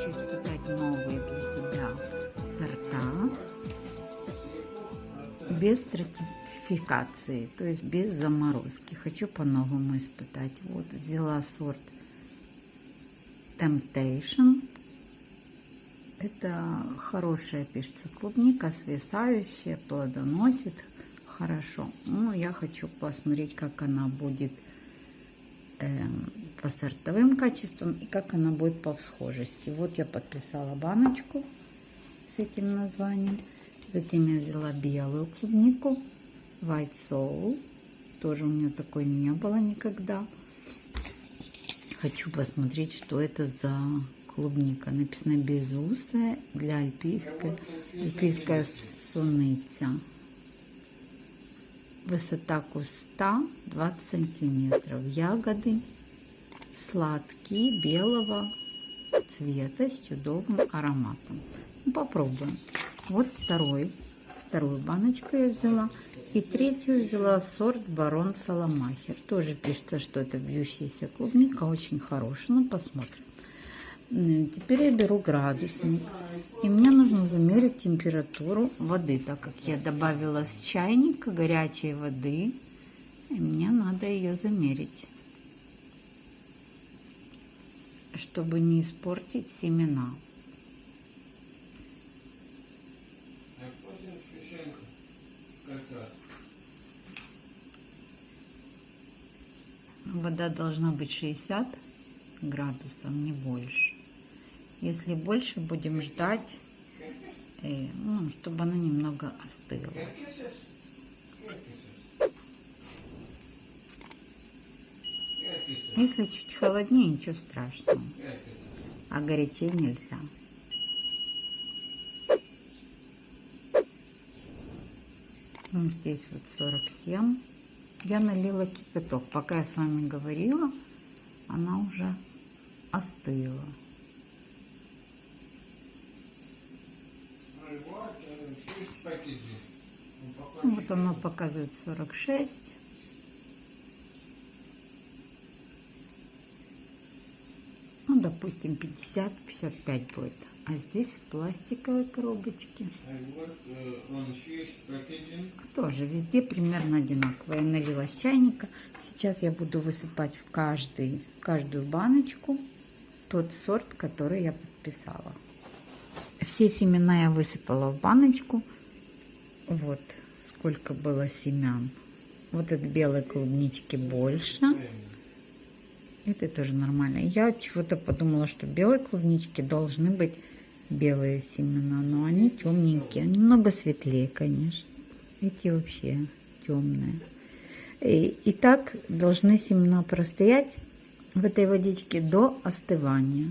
хочу испытать новые для себя сорта без стратификации, то есть без заморозки. Хочу по-новому испытать. Вот взяла сорт Temptation. Это хорошая пишется клубника, свисающая, плодоносит хорошо. Но я хочу посмотреть, как она будет эм, по сортовым качествам и как она будет по всхожести. Вот я подписала баночку с этим названием. Затем я взяла белую клубнику, White Soul. Тоже у меня такой не было никогда. Хочу посмотреть, что это за клубника. Написано безусая для альпийской, альпийская суныця. Высота куста 20 сантиметров. Ягоды сладкие, белого цвета с чудовым ароматом. Ну, попробуем. Вот второй, вторую баночку я взяла. И третью взяла сорт Барон Саламахер. Тоже пишется, что это вьющаяся клубника, очень хорошая. Ну, посмотрим. Теперь я беру градусник. И мне нужно замерить температуру воды, так как я добавила с чайника горячей воды. И мне надо ее замерить, чтобы не испортить семена. Вода должна быть 60 градусов, не больше. Если больше, будем ждать, э, ну, чтобы она немного остыла. Если чуть холоднее, ничего страшного. А горячее нельзя. Вот здесь вот 47 я налила кипяток. Пока я с вами говорила, она уже остыла. Вот оно показывает 46. Ну, допустим, 50-55 будет а здесь в пластиковой коробочке. Тоже везде примерно одинаково. Я налила с чайника. Сейчас я буду высыпать в каждый, каждую баночку тот сорт, который я подписала. Все семена я высыпала в баночку. Вот сколько было семян. Вот от белой клубнички больше. Это тоже нормально. Я чего-то подумала, что белой клубнички должны быть белые семена, но они темненькие, немного светлее, конечно. Эти вообще темные. И, и так должны семена простоять в этой водичке до остывания.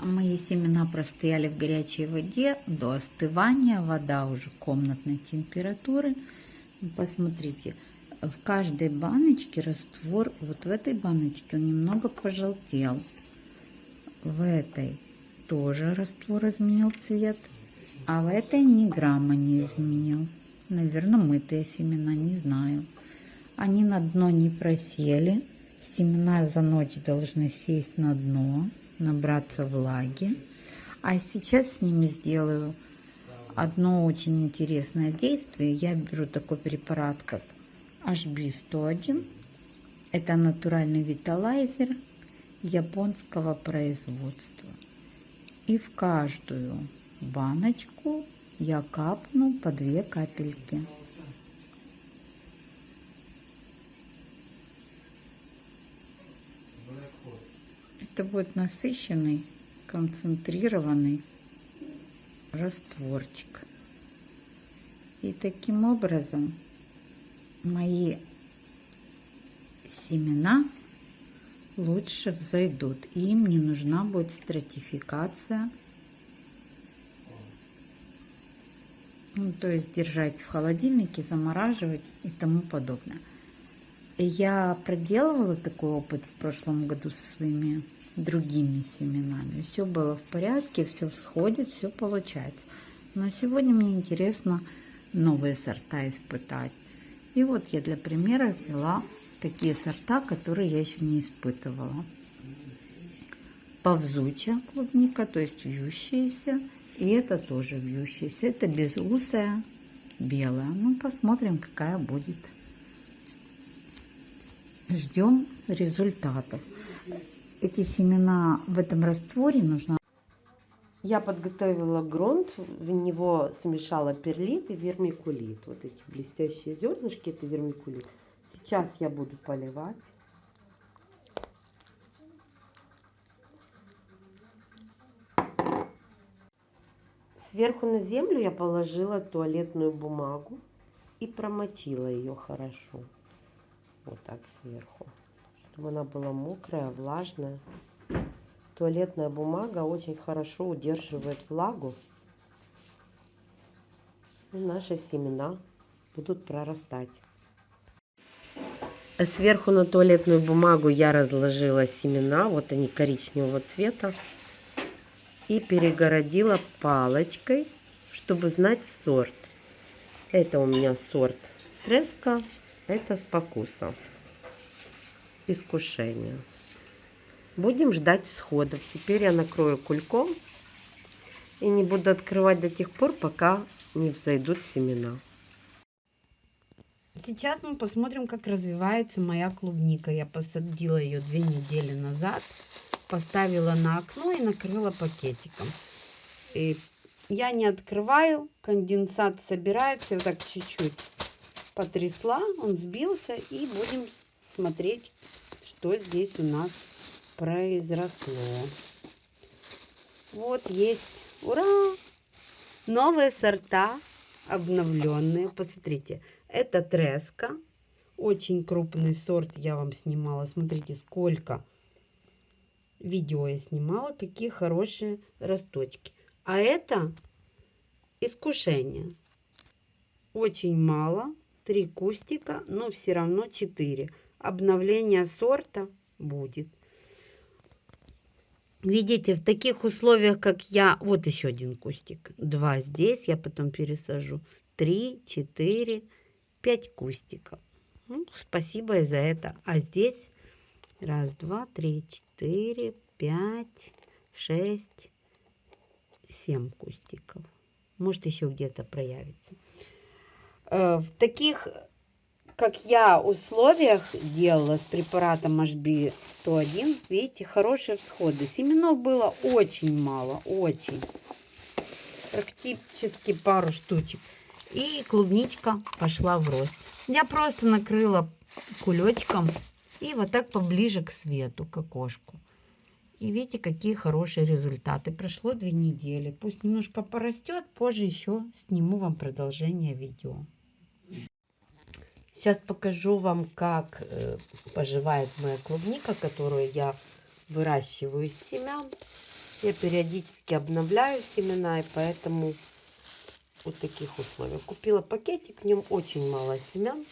А мои семена простояли в горячей воде до остывания. Вода уже комнатной температуры. Посмотрите, в каждой баночке раствор, вот в этой баночке он немного пожелтел в этой тоже раствор изменил цвет, а в этой ни грамма не изменил. Наверное, мытые семена, не знаю. Они на дно не просели. Семена за ночь должны сесть на дно, набраться влаги. А сейчас с ними сделаю одно очень интересное действие. Я беру такой препарат, как HB101. Это натуральный виталайзер японского производства. И в каждую баночку я капну по две капельки. Это будет насыщенный, концентрированный растворчик. И таким образом мои семена лучше взойдут. Им не нужна будет стратификация. Ну, то есть держать в холодильнике, замораживать и тому подобное. Я проделывала такой опыт в прошлом году со своими другими семенами. Все было в порядке, все всходит, все получается. Но сегодня мне интересно новые сорта испытать. И вот я для примера взяла такие сорта, которые я еще не испытывала. ползучая клубника, то есть вьющаяся. И это тоже вьющаяся. Это безусая белая. Ну, посмотрим, какая будет. Ждем результатов. Эти семена в этом растворе нужно Я подготовила грунт, в него смешала перлит и вермикулит. Вот эти блестящие зернышки, это вермикулит. Сейчас я буду поливать. Сверху на землю я положила туалетную бумагу и промочила ее хорошо. Вот так сверху. Чтобы она была мокрая, влажная. Туалетная бумага очень хорошо удерживает влагу. И наши семена будут прорастать. Сверху на туалетную бумагу я разложила семена. Вот они коричневого цвета. И перегородила палочкой, чтобы знать сорт. Это у меня сорт треска, это спокуса. Искушение. Будем ждать всходов. Теперь я накрою кульком и не буду открывать до тех пор, пока не взойдут семена. Сейчас мы посмотрим, как развивается моя клубника. Я посадила ее две недели назад, поставила на окно и накрыла пакетиком. И я не открываю, конденсат собирается, вот так чуть-чуть потрясла, он сбился, и будем смотреть, что здесь у нас произросло. Вот есть, ура! Новые сорта, обновленные. Посмотрите, это треска. Очень крупный сорт я вам снимала. Смотрите, сколько видео я снимала, какие хорошие росточки. А это искушение. Очень мало. Три кустика, но все равно 4. Обновление сорта будет. Видите, в таких условиях, как я... Вот еще один кустик. Два здесь, я потом пересажу. Три, четыре, пять кустиков. Ну, спасибо и за это. А здесь раз, два, три, четыре, пять, шесть, семь кустиков. Может, еще где-то проявится. Э, В таких, как я, условиях делала с препаратом HB101, видите, хорошие всходы. Семенов было очень мало, очень. Практически пару штучек. И клубничка пошла в рост. Я просто накрыла кулечком и вот так поближе к свету, к окошку. И видите, какие хорошие результаты. Прошло две недели. Пусть немножко порастет, позже еще сниму вам продолжение видео. Сейчас покажу вам, как э, поживает моя клубника, которую я выращиваю из семян. Я периодически обновляю семена, и поэтому вот таких условиях. Купила пакетик, в нем очень мало семян.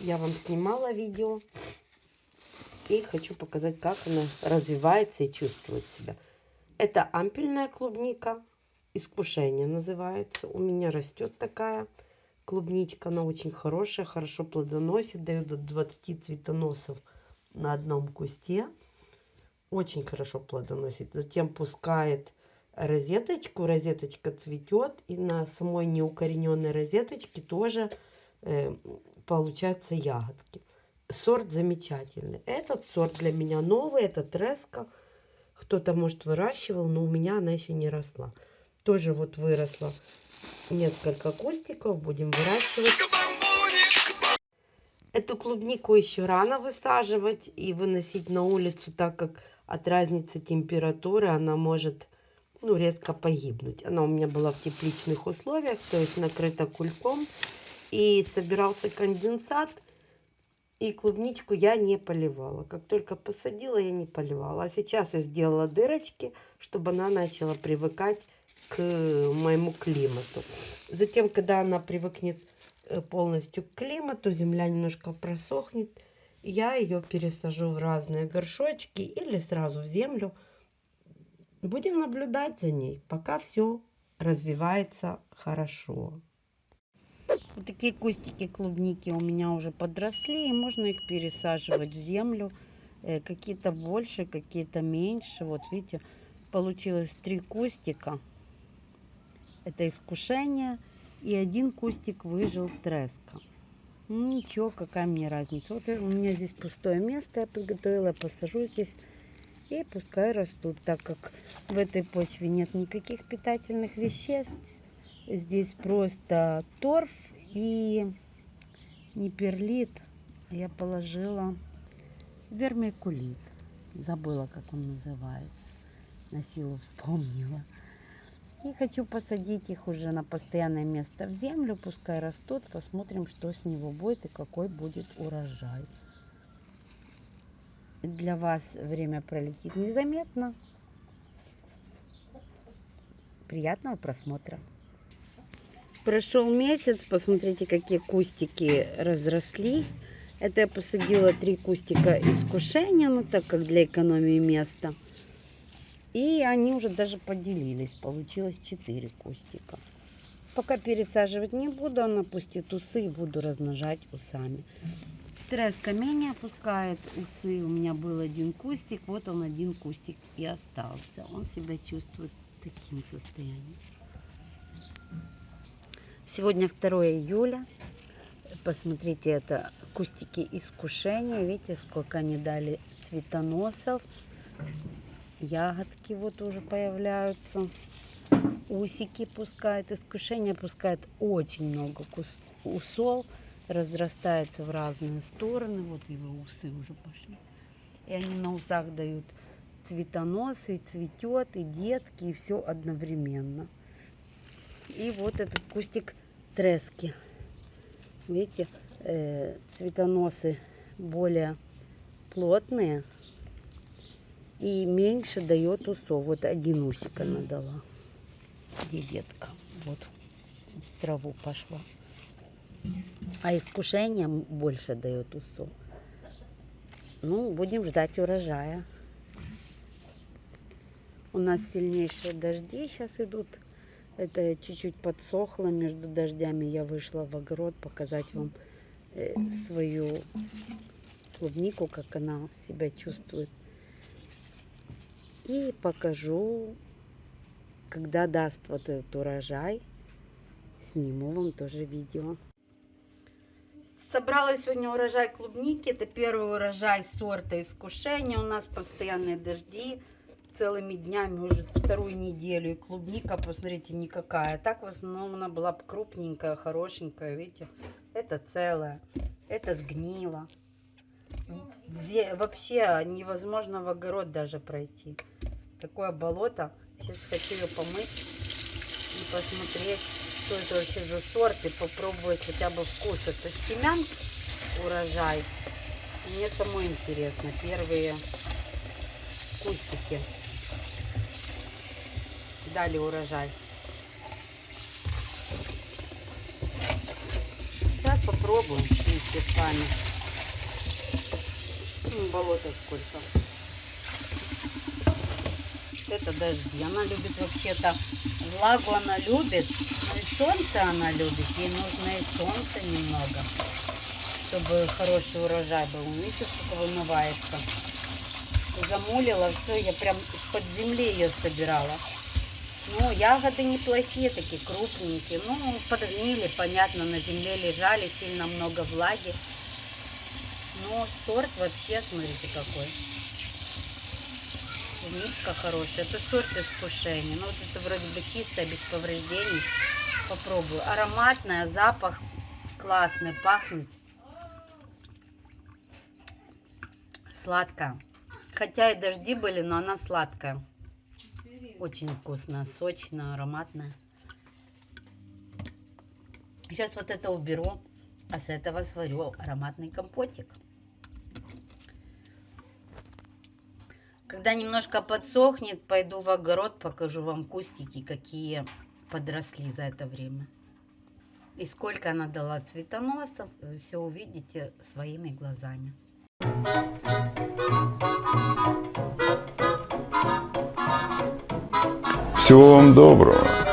Я вам снимала видео. И хочу показать, как она развивается и чувствует себя. Это ампельная клубника. Искушение называется. У меня растет такая клубничка. Она очень хорошая, хорошо плодоносит. Дает до 20 цветоносов на одном кусте. Очень хорошо плодоносит. Затем пускает розеточку. Розеточка цветет. И на самой неукорененной розеточке тоже э, получаются ягодки. Сорт замечательный. Этот сорт для меня новый. Это треска. Кто-то, может, выращивал, но у меня она еще не росла. Тоже вот выросла несколько кустиков. Будем выращивать. Эту клубнику еще рано высаживать и выносить на улицу, так как от разницы температуры она может ну, резко погибнуть. Она у меня была в тепличных условиях, то есть накрыта кульком. И собирался конденсат, и клубничку я не поливала. Как только посадила, я не поливала. А сейчас я сделала дырочки, чтобы она начала привыкать к моему климату. Затем, когда она привыкнет э, полностью к климату, земля немножко просохнет, я ее пересажу в разные горшочки или сразу в землю. Будем наблюдать за ней, пока все развивается хорошо. Вот такие кустики клубники у меня уже подросли, и можно их пересаживать в землю. Э, Какие-то больше, какие-то меньше. Вот видите, получилось три кустика. Это искушение. И один кустик выжил треска. Ну, ничего, какая мне разница. Вот у меня здесь пустое место я подготовила, посажу здесь. И пускай растут, так как в этой почве нет никаких питательных веществ. Здесь просто торф и не перлит. Я положила вермикулит. Забыла, как он называется. На силу вспомнила. И хочу посадить их уже на постоянное место в землю. Пускай растут. Посмотрим, что с него будет и какой будет урожай. Для вас время пролетит незаметно. Приятного просмотра. Прошел месяц, посмотрите, какие кустики разрослись. Это я посадила три кустика искушения, ну так как для экономии места. И они уже даже поделились, получилось четыре кустика. Пока пересаживать не буду, она пустит усы и буду размножать усами. Треска менее опускает усы. У меня был один кустик, вот он один кустик и остался. Он себя чувствует таким состоянием. Сегодня 2 июля. Посмотрите, это кустики искушения. Видите, сколько они дали цветоносов. Ягодки вот уже появляются. Усики пускают. Искушение пускает очень много кус- усов. Разрастается в разные стороны. Вот его усы уже пошли. И они на усах дают цветоносы, и цветет, и детки, и все одновременно. И вот этот кустик трески. Видите, э, цветоносы более плотные и меньше дает усов. Вот один усик она дала. Где детка? Вот в траву пошла. А искушение больше дает усов. Ну, будем ждать урожая. У нас сильнейшие дожди сейчас идут. Это чуть-чуть подсохло между дождями. Я вышла в огород показать вам э, свою клубнику, как она себя чувствует. И покажу, когда даст вот этот урожай. Сниму вам тоже видео. Собрала сегодня урожай клубники. Это первый урожай сорта искушения. У нас постоянные дожди целыми днями уже вторую неделю. И клубника, посмотрите, никакая. Так в основном она была крупненькая, хорошенькая. Видите, это целая. Это сгнило. Вообще невозможно в огород даже пройти. Такое болото. Сейчас хочу ее помыть и посмотреть, что это вообще за сорт. И попробовать хотя бы вкус. Это семян урожай. Мне самой интересно. Первые кустики дали урожай. Сейчас попробуем вместе с вами. Болото сколько. Это дожди. Она любит вообще-то влагу, она любит. Но и солнце она любит. Ей нужно и солнца немного, чтобы хороший урожай был. Видите, сколько вымывается. Замулила все, я прям из-под земли ее собирала. Ну, ягоды неплохие, такие крупненькие. Ну, подгнили, понятно, на земле лежали, сильно много влаги. Но сорт вообще, смотрите, какой. Клубничка хорошая. Это сорт искушения. Ну, вот это вроде бы чистая, без повреждений. Попробую. Ароматная, запах классный, пахнет. Сладкая. Хотя и дожди были, но она сладкая. Очень вкусная, сочная, ароматная. Сейчас вот это уберу, а с этого сварю ароматный компотик. Когда немножко подсохнет, пойду в огород, покажу вам кустики, какие подросли за это время. И сколько она дала цветоносов, все увидите своими глазами. Всего вам доброго.